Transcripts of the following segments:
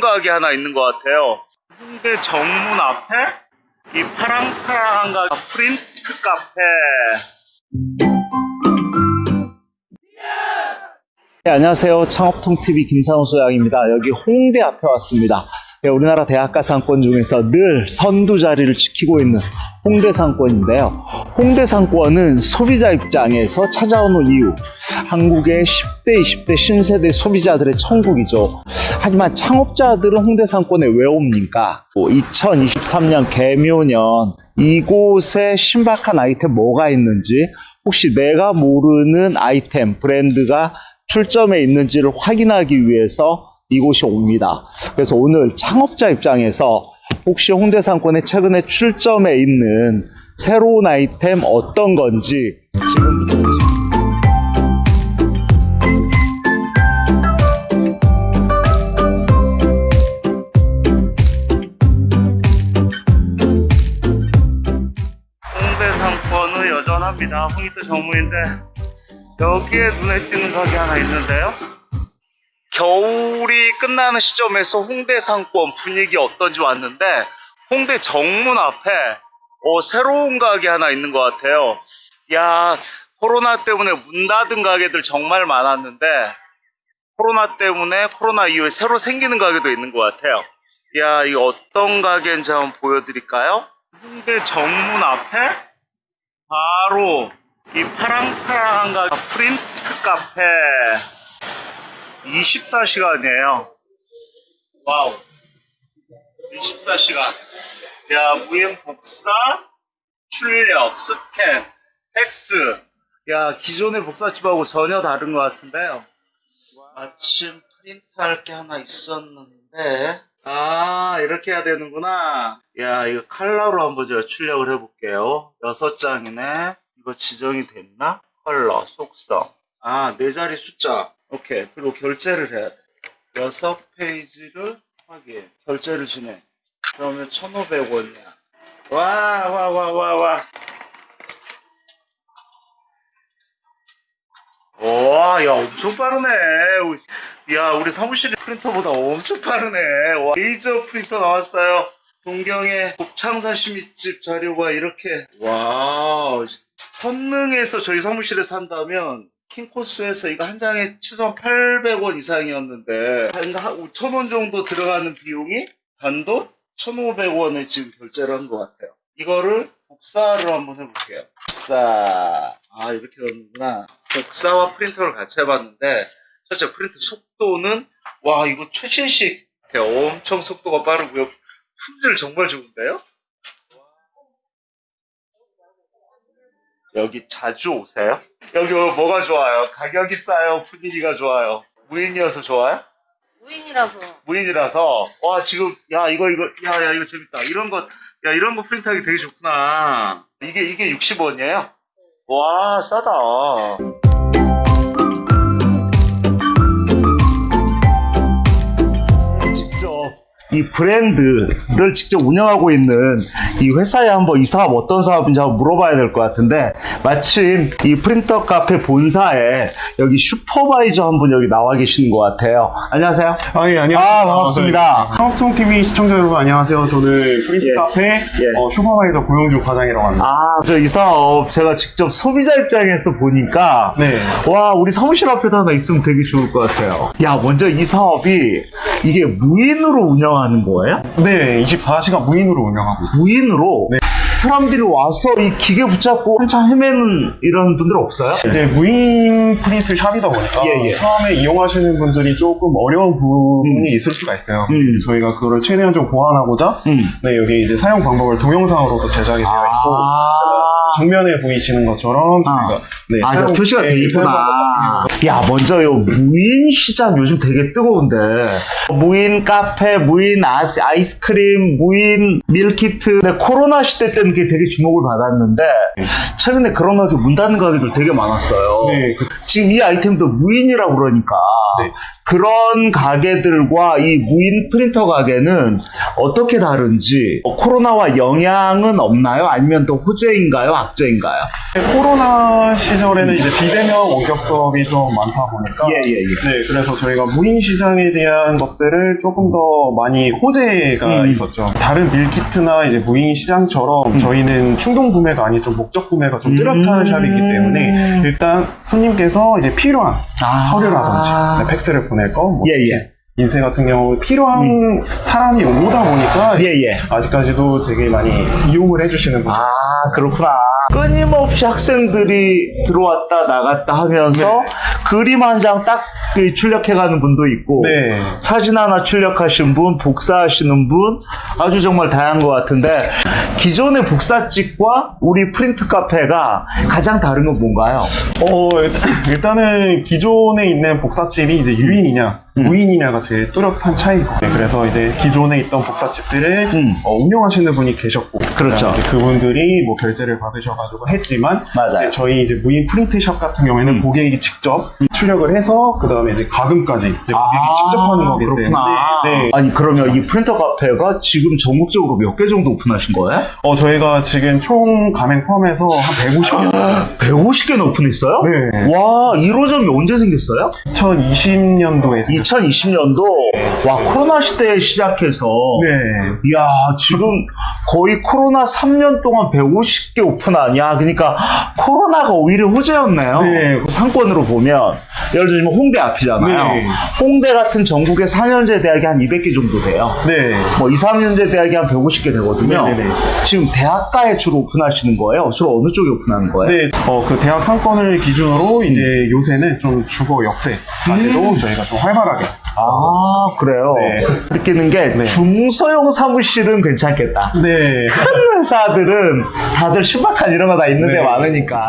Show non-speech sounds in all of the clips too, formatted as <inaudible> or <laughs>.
가게 하나 있는 것 같아요. 홍대 정문 앞에 이 파랑파랑한 가게 프린트 카페. 네, 안녕하세요. 창업통TV 김상우 소장입니다. 여기 홍대 앞에 왔습니다. 네, 우리나라 대학가 상권 중에서 늘 선두 자리를 지키고 있는 홍대 상권인데요. 홍대 상권은 소비자 입장에서 찾아오는 이유. 한국의 10대, 20대 신세대 소비자들의 천국이죠. 하지만 창업자들은 홍대 상권에 왜 옵니까? 2023년 개묘년 이곳에 신박한 아이템 뭐가 있는지 혹시 내가 모르는 아이템, 브랜드가 출점에 있는지를 확인하기 위해서 이곳이 옵니다. 그래서 오늘 창업자 입장에서 혹시 홍대 상권에 최근에 출점에 있는 새로운 아이템 어떤 건지 지금부터 보시죠. 홍대 상권은 여전합니다. 홍익도 정문인데 여기에 눈에 띄는 가게 하나 있는데요. 겨울이 끝나는 시점에서 홍대 상권 분위기 어떤지 왔는데 홍대 정문 앞에 어, 새로운 가게 하나 있는 것 같아요. 야 코로나 때문에 문 닫은 가게들 정말 많았는데 코로나 때문에 코로나 이후에 새로 생기는 가게도 있는 것 같아요. 야 이거 어떤 가게인지 한번 보여드릴까요? 홍대 정문 앞에 바로 이 파랑파랑한 가게 프린트 카페 24시간이에요. wow. 24시간. 야, 무인 복사, 출력, 스캔, 팩스. 야, 기존의 복사집하고 전혀 다른 것 같은데요. 마침 프린트할 게 하나 있었는데. 아, 이렇게 해야 되는구나. 야, 이거 컬러로 한번 제가 출력을 해볼게요. 여섯 장이네. 이거 지정이 됐나? 컬러, 속성. 아, 네 자리 숫자. 오케이. 그리고 결제를 해야 돼. 여섯 페이지를 확인. 결제를 진행. 그러면 1,500원이야. 와, 와, 와, 와, 와. 와, 야, 엄청 빠르네. 야, 우리 사무실 프린터보다 엄청 빠르네. 와, 레이저 프린터 나왔어요. 동경의 곱창 사 시미집 자료가 이렇게. 와, 선능에서 저희 사무실에 산다면 킹코스에서 이거 한 장에 최소한 800원 이상이었는데 한 5,000원 정도 들어가는 비용이 단돈 1,500원에 지금 결제를 한 것 같아요. 이거를 복사를 한번 해볼게요. 복사. 아, 이렇게 하는구나. 복사와 프린터를 같이 해봤는데, 첫째 프린트 속도는, 와, 이거 최신식. 엄청 속도가 빠르고요. 품질 정말 좋은데요? 여기 자주 오세요? 여기 뭐가 좋아요? 가격이 싸요? 분위기가 좋아요? 무인이어서 좋아요? 무인이라서 무인이라서 와 지금 야 이거 이거 야 야 이거 재밌다 이런 거 야 이런 거 프린트하기 되게 좋구나 이게 이게 60원이에요? 와 싸다 이 브랜드를 직접 운영하고 있는 이 회사에 한번 이 사업 어떤 사업인지 한번 물어봐야 될 것 같은데 마침 이 프린터 카페 본사에 여기 슈퍼바이저 한 분 여기 나와 계시는 것 같아요 안녕하세요 아, 예, 안녕하세요. 아, 반갑습니다. 한국통 TV 시청자 여러분 안녕하세요. 저는 프린트 예. 카페 어, 슈퍼바이저 고용주 과장이라고 합니다. 아, 저 이 사업 제가 직접 소비자 입장에서 보니까 네. 와, 우리 사무실 앞에도 하나 있으면 되게 좋을 것 같아요. 야, 먼저 이 사업이 이게 무인으로 운영하는 거예요? 네, 24시간 무인으로 운영하고 있습니다. 무인으로 네. 사람들이 와서 이 기계 붙잡고 한참 헤매는 이런 분들 없어요? 이제 무인 프린트 shop이다 보니까 예, 예. 처음에 이용하시는 분들이 조금 어려운 부분이 있을 수가 있어요. 음. 저희가 그거를 최대한 좀 보완하고자 음. 네, 여기 이제 사용 방법을 동영상으로도 제작이 되어 있고 정면에 보이시는 것처럼 저희가 네, 아, 저 표시가 네, 되어 있구나. 야, 먼저 요 무인 시장 요즘 되게 뜨거운데. 무인 카페, 무인 아스, 아이스크림, 무인 밀키트. 근데 코로나 시대 때는 그게 되게 주목을 받았는데, 최근에 그런 가게 문 닫는 가게들 되게 많았어요. 네, 그- 지금 이 아이템도 무인이라고 그러니까. 네. 그런 가게들과 이 무인 프린터 가게는 어떻게 다른지, 어, 코로나와 영향은 없나요? 아니면 또 호재인가요? 악재인가요? 코로나 시절에는 이제 비대면 원격 수업이 좀 많다 보니까 예, 예, 예. 네, 그래서 저희가 무인 시장에 대한 것들을 조금 더 많이 호재가 음. 있었죠. 다른 밀키트나 이제 무인 시장처럼 저희는 충동 구매가 아닌 좀 목적 구매가 좀 뚜렷한 음. 샵이기 때문에 일단 손님께서 이제 필요한 아. 서류라든지 네, 팩스를 보낼 거, 뭐 예, 예. 인쇄 같은 경우 필요한 사람이 오다 보니까 예, 예. 아직까지도 되게 많이 이용을 해주시는 분들 아, 그렇구나. 끊임없이 학생들이 들어왔다 나갔다 하면서 네. 그림 한 장 딱 출력해가는 분도 있고 네. 사진 하나 출력하신 분, 복사하시는 분 아주 정말 다양한 것 같은데 기존의 복사집과 우리 프린트 카페가 가장 다른 건 뭔가요? 어, 일단은 기존에 있는 복사집이 이제 유인이냐, 음. 무인이냐가 제일 뚜렷한 차이고. 네, 그래서 이제 기존에 있던 복사집들을 음. 어, 운영하시는 분이 계셨고. 그렇죠. 그분들이 뭐 결제를 받으셔가지고 했지만. 맞아요. 이제 저희 이제 무인 프린트샵 같은 경우에는 음. 고객이 직접 출력을 해서, 그 다음에 이제 과금까지 이제 고객이 아, 직접 하는 거기 그렇구나. 때문에. 네. 아니 그러면 이 프린터 카페가 지금 전국적으로 몇 개 정도 오픈하신 거예요? 어, 저희가 지금 총 가맹 포함해서 한 150개. 150개나 오픈했어요? 네. 와 1호점이 언제 생겼어요? 2020년도에. 2020년 도 와 코로나 시대에 시작해서 네. 이야 지금 거의 코로나 3년 동안 150개 오픈하냐 그러니까 코로나가 오히려 호재였네요 네. 상권으로 보면 예를 들면 홍대 앞이잖아요 네. 홍대 같은 전국의 4년제 대학이 한 200개 정도 돼요 네. 뭐 2, 3년제 대학이 한 150개 되거든요 네네네. 지금 대학가에 주로 오픈하시는 거예요? 주로 어느 쪽에 오픈하는 거예요? 네, 어, 그 대학 상권을 기준으로 이제 요새는 좀 주거 역세까지도 음. 저희가 좀 활발하게. 아 그래요 네. 느끼는 게 네. 중소형 사무실은 괜찮겠다 네. 큰 회사들은 다들 신박한 이런 거 다 있는데 네. 많으니까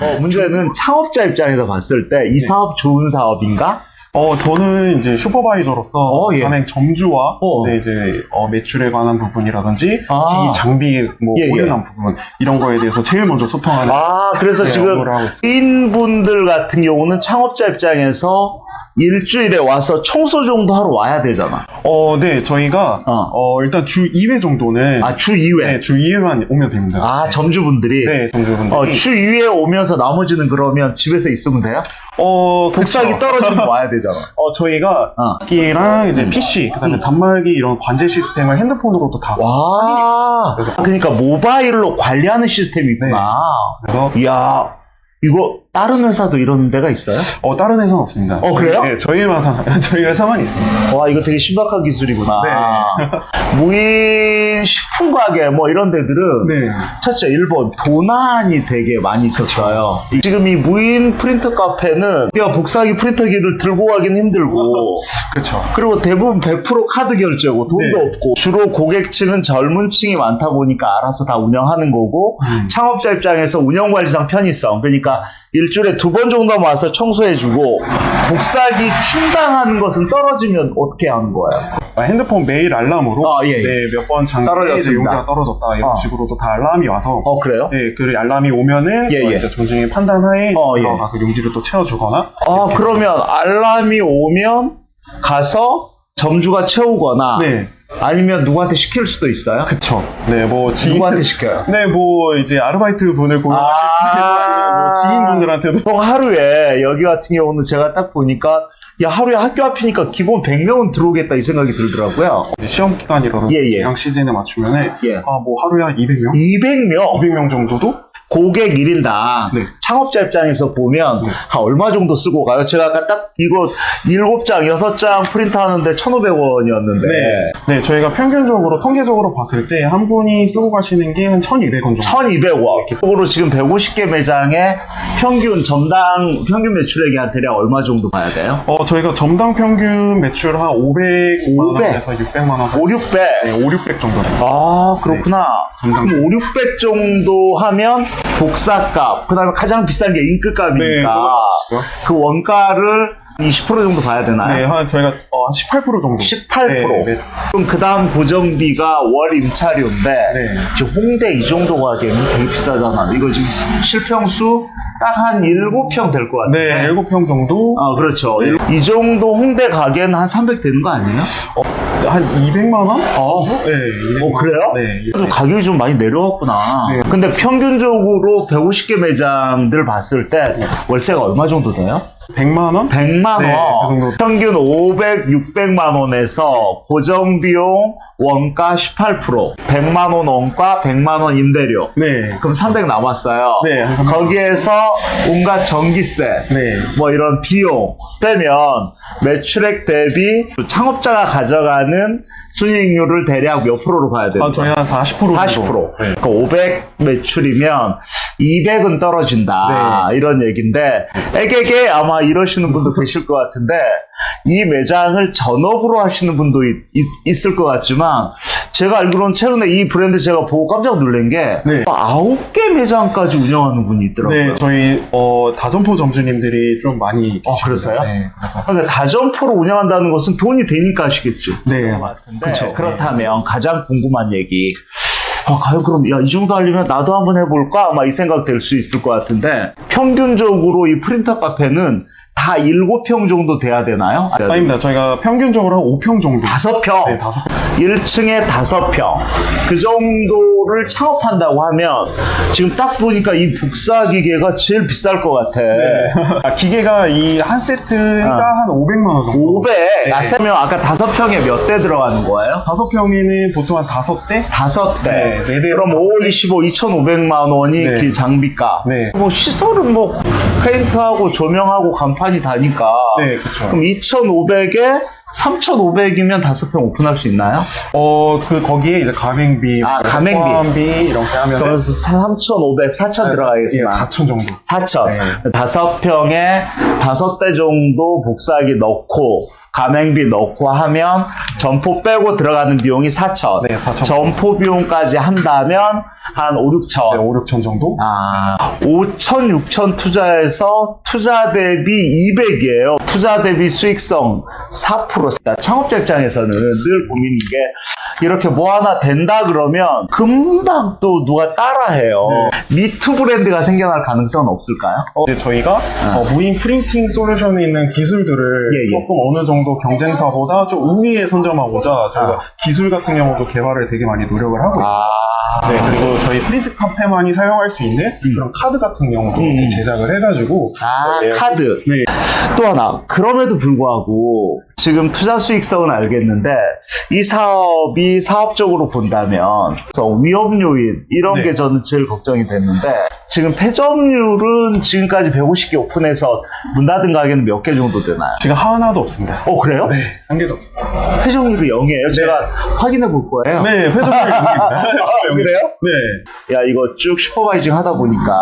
어, 문제는 창업자 입장에서 봤을 때 이 사업 좋은 사업인가? 어, 저는 이제 슈퍼바이저로서 어, 예. 가맹 점주와 어. 네, 이제 어, 매출에 관한 부분이라든지 아. 기기 장비 뭐 예, 예. 오류난 부분 이런 거에 대해서 제일 먼저 소통하는 아 그래서 네, 지금. 인분들 같은 경우는 창업자 입장에서 일주일에 와서 청소 정도 하러 와야 되잖아 어, 네, 저희가 어. 어, 일단 주 2회 정도는 아 주 2회 네, 주 2회만 오면 됩니다. 아 점주분들이 네, 점주분들이 어, 주 2회 오면서 나머지는 그러면 집에서 있으면 돼요? 어, 복사기. 떨어지면 <laughs> 와야 되잖아 어, 저희가 어. 기랑 이제 PC, 그다음에 단말기 이런 관제 시스템을 핸드폰으로도 다. 와 그래서- 그러니까 모바일로 관리하는 시스템이 있구나 그래서 이야, 이거 다른 회사도 이런 데가 있어요? 어 다른 회사는 없습니다. 어, 그래요? 네, 저희 회사 <laughs> 저희 회사만 있습니다. 와, 이거 되게 신박한 기술이구나. 네. <laughs> 무인 식품 가게 뭐 이런 데들은 네. 첫째 일본 도난이 되게 많이 있었어요. 지금 이 무인 프린터 카페는 야 복사기 프린터기를 들고 가긴 힘들고 <laughs> 그렇죠. 그리고 대부분 100% 카드 결제고 돈도 네. 없고 주로 고객층은 젊은 층이 많다 보니까 알아서 다 운영하는 거고 음. 창업자 입장에서 운영관리상 편의성 그러니까 일 주일에 두 번 정도 와서 청소해주고 복사기 충당하는 것은 떨어지면 어떻게 하는 거예요? 아, 핸드폰 메일 알람으로 아, 예, 예. 네, 몇번 장비에 이제 떨어졌습니다. 용자가 떨어졌다 이런 어. 식으로도 다 알람이 와서 어 그래요? 네, 그 알람이 오면은 예, 어, 예. 이제 존중의 판단하에 어, 예. 들어가서 용지를 또 채워주거나 아 그러면 알람이 오면 가서 점주가 채우거나 네, 아니면 누구한테 시킬 수도 있어요? 그쵸. 네, 뭐 지인 누구한테 시켜요? <laughs> 네, 뭐 이제 아르바이트 분을 고용하실 아. 수도 있고 뭐 지인분들한테도 보통 하루에 여기 같은 경우는 제가 딱 보니까 야 하루에 학교 앞이니까 기본 100명은 들어오겠다 이 생각이 들더라고요. 시험 기간이라든지 예, 예. 시즌에 맞추면은 예. 아, 뭐 하루에 한 200명? 200명 200명 정도도 고객 1인당 네. 창업자 입장에서 보면 네. 한 얼마 정도 쓰고 가요? 제가 아까 딱 이거 7장, 6장 프린트 하는데 1,500원이었는데 네. 네, 저희가 평균적으로 통계적으로 봤을 때 한 분이 쓰고 가시는 게 한 1,200원 정도. 1,200원. 기본으로 지금 150개 매장에 평균 점당 평균 매출액이 한 대략 얼마 정도 봐야 돼요? 어, 저희가 점당 평균 매출 한 500만 500? 원에서 600만 원 사이. 5, 600. 네, 5, 600 정도 됩니다. 아, 그렇구나. 점당. 그럼 5, 600 정도 하면 복사값, 그 다음에 가장 비싼 게 네, 인크값이니까 그거 그 원가를 20% 정도 봐야 되나요? 네, 한 저희가 어, 한18% 정도. 18%. 네, 네. 그럼 그 다음 고정비가 월 임차료인데 네. 지금 홍대 이 정도 가기에는 되게 비싸잖아. 이거 지금 실평수 딱 한 7평 될 것 같아. 네, 7평 정도. 아, 그렇죠. 네. 이 정도 홍대 가게는 한 300 되는 거 아니에요? 어, 한 200만 원? 어, 네. 200만 어, 그래요? 네. 그래도 가격이 좀 많이 내려왔구나. 네. 근데 평균적으로 150개 매장들 봤을 때 월세가 얼마 정도 돼요? 100만 원? 100만 원. 네, 그 정도. 평균 500, 600만 원에서 고정 비용 원가 18%, 100만 원 원가, 100만 원 임대료. 네. 그럼 300 남았어요. 네, 한 300. 거기에서 온갖 전기세, 네. 뭐 이런 비용 빼면 매출액 대비 창업자가 가져가는 순이익률을 대략 몇 프로로 봐야 돼요? 아, 저희 한 40% 정도. 40%. 네. 그러니까 500 매출이면 200은 떨어진다. 네. 이런 얘기인데, 애게게 아마 이러시는 분도 계실 것 같은데, 이 매장을 전업으로 하시는 분도 있, 을것 같지만, 제가 알기로는 최근에 이 브랜드 제가 보고 깜짝 놀란 게, 네. 9개 매장까지 운영하는 분이 있더라고요. 네, 저희 어, 다점포 점주님들이 좀 많이 어, 계십니다. 그랬어요? 네, 그래서 그러니까 다점포로 운영한다는 것은 돈이 되니까 하시겠죠. 네, 맞습니다. 그렇죠. 그렇다면 가장 궁금한 얘기. 아, 과연 그럼 야 이 정도 하려면 나도 한번 해볼까? 아마 이 생각 될 수 있을 것 같은데 평균적으로 이 프린터 카페는 다 7평 정도 돼야 되나요? 아닙니다. 저희가 평균적으로 한 5평 정도. 다섯 평. 네, 다섯 평. 1층에 다섯 평. 그 정도를 창업한다고 하면 지금 딱 보니까 이 복사 기계가 제일 비쌀 것 같아. <laughs> 아, 기계가 이 한 세트가 어. 한 500만 원 정도. 500. 네. 아, 세명 아까 다섯 평에 몇 대 들어가는 거예요? 다섯 평에는 보통 한 다섯 대? 다섯 대. 네, 네 대. 그럼 5, 25, 2,500만 원이 네. 그 장비가. 네. 뭐 시설은 뭐 페인트하고 조명하고 간판 이 다니까. 네, 그쵸. 그럼 2,500에 3,500이면 다섯 평 오픈할 수 있나요? 어, 그, 거기에 이제 가맹비, 아, 뭐 가맹비. 포함비, 이렇게 하면. 그래서 3,500, 4,000 들어가겠구나. 4천 정도. 4천. 네. 다섯 평에 다섯 대 정도 복사기 넣고 가맹비 넣고 하면 점포 빼고 들어가는 비용이 4천. 네, 4천. 점포 비용까지 한다면 한 5, 6천. 네, 5, 6천 정도? 아, 5천, 6천 투자해서 투자 대비 200이에요. 투자 대비 수익성 4%. 창업자 입장에서는 늘 고민인 게 이렇게 뭐 하나 된다 그러면 금방 또 누가 따라해요. 미투 브랜드가 생겨날 가능성은 없을까요? 어, 이제 저희가 어, 무인 프린팅 솔루션에 있는 기술들을 예, 예. 조금 어느 정도 경쟁사보다 좀 우위에 선점하고자 저희가 아. 기술 같은 경우도 개발을 되게 많이 노력을 하고 있고 아, 네, 그리고 저희 프린트 카페만이 사용할 수 있는 그런 카드 같은 경우도 음. 제작을 해가지고 아, 네. 카드. 네. 또 하나, 그럼에도 불구하고 지금 투자 수익성은 알겠는데 이 사업이 사업적으로 본다면 위험 요인 이런 네. 게 저는 제일 걱정이 됐는데 지금 폐점률은 지금까지 150개 오픈해서 문 닫은 가게는 몇 개 정도 되나요? 지금 하나도 없습니다. 어 그래요? 네, 한 개도 없습니다. 폐점률이 0이에요. 제가 확인해 볼 거예요. 네, 회전율이 여기입니다. 아, 그래요? 네. 야 이거 쭉 supervising 하다 보니까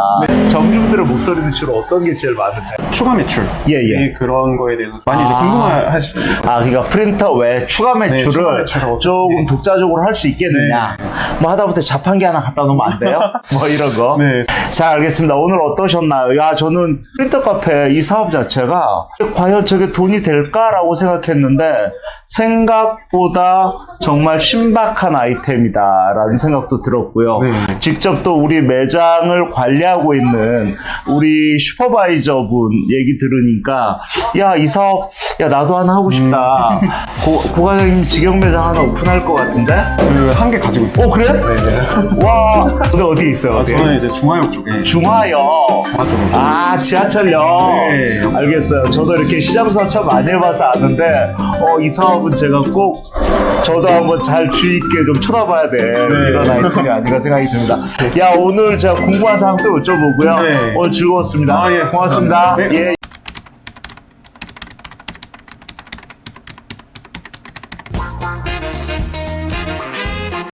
점주분들의 목소리는 주로 어떤 게 제일 많으세요? 추가 매출. 예, 예. 네, 그런 거에 대해서 많이 이제 아. 궁금하시죠. 아, 그러니까 프린터 외 추가 매출을 네, 매출을 조금 어떻게- 독자적으로 할 수 있겠느냐. 뭐 하다못해 자판기 하나 갖다 놓으면 안 돼요? <laughs> 뭐 이런 거. 네. 자, 알겠습니다. 오늘 어떠셨나요? 야, 저는 프린터 카페 이 사업 자체가 과연 저게 돈이 될까라고 생각했는데 생각보다 정말 신박한 아이템이다라는 생각도 들었고요. 네. 직접 또 우리 매장을 관리하고 있는 우리 슈퍼바이저 분 얘기 들으니까 야, 이 사업 야, 나도 하나 하고 싶 다. 고, 고가장님 직영 매장 하나 오픈할 것 같은데? 그 한 개 가지고 있어요. 어, 그래? 네, 네. <laughs> 와, 근데 어디 있어요? 아? 저는 이제 중화역 쪽에 중화역. 중화 쪽에 있어요. 아, 지하철역. 네. 알겠어요. 저도 이렇게 시장사 참 많이 해봐서 아는데, 어, 이 사업은 제가 꼭, 저도 한번 잘 주의 있게 좀 쳐다봐야 돼. 이런 아이템이 아닌가 생각이 듭니다. 야, 오늘 제가 궁금한 사항 또 여쭤보고요. 네. 오늘 즐거웠습니다. 아, 예. 고맙습니다. 네. 예.